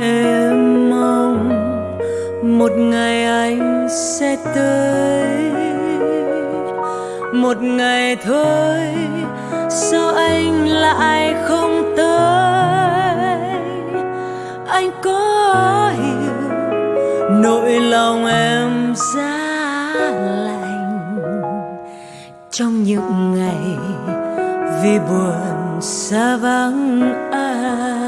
em mong một ngày anh sẽ tới. Một ngày thôi, sao anh lại không tới? Anh có hiểu nỗi lòng em giá lạnh trong những ngày vì buồn xa vắng anh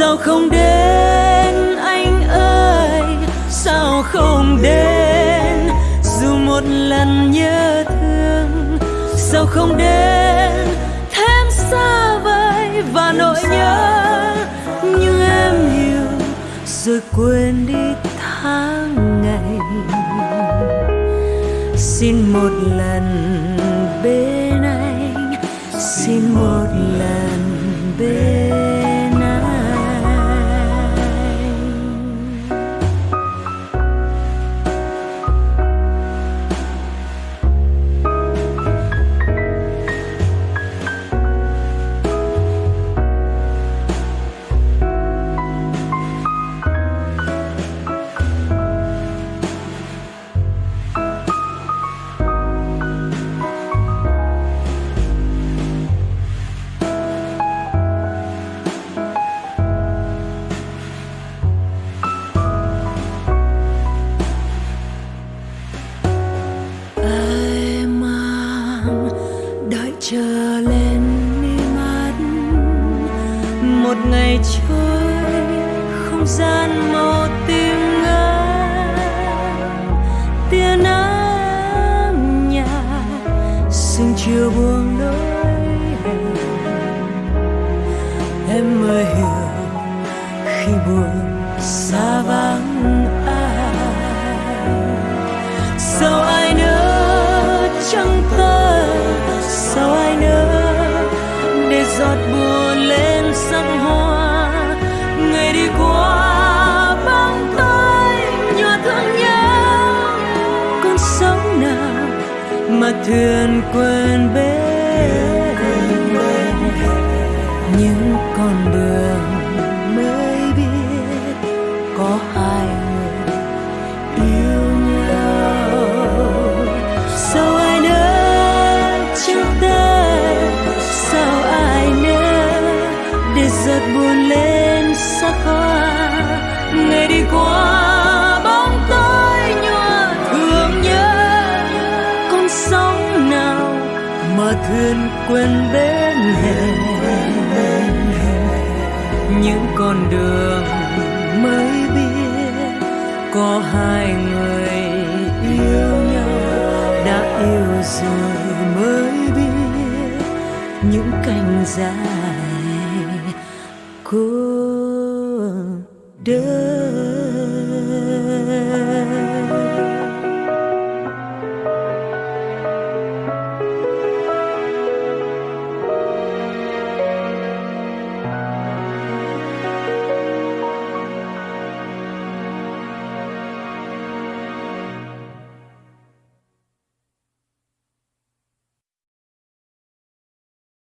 sao không đến, anh ơi? Sao không đến? Dù một lần nhớ thương, sao không đến? Thêm xa vời và nỗi nhớ nhưng em hiểu rồi quên đi tháng ngày. Xin một lần bên anh, xin một lần một ngày trôi không gian màu tím mà thuyền quên bên. Những con đường thuyền quên bên hè những con đường mới biết có hai người yêu nhau đã yêu rồi mới biết những cành dài cô đơn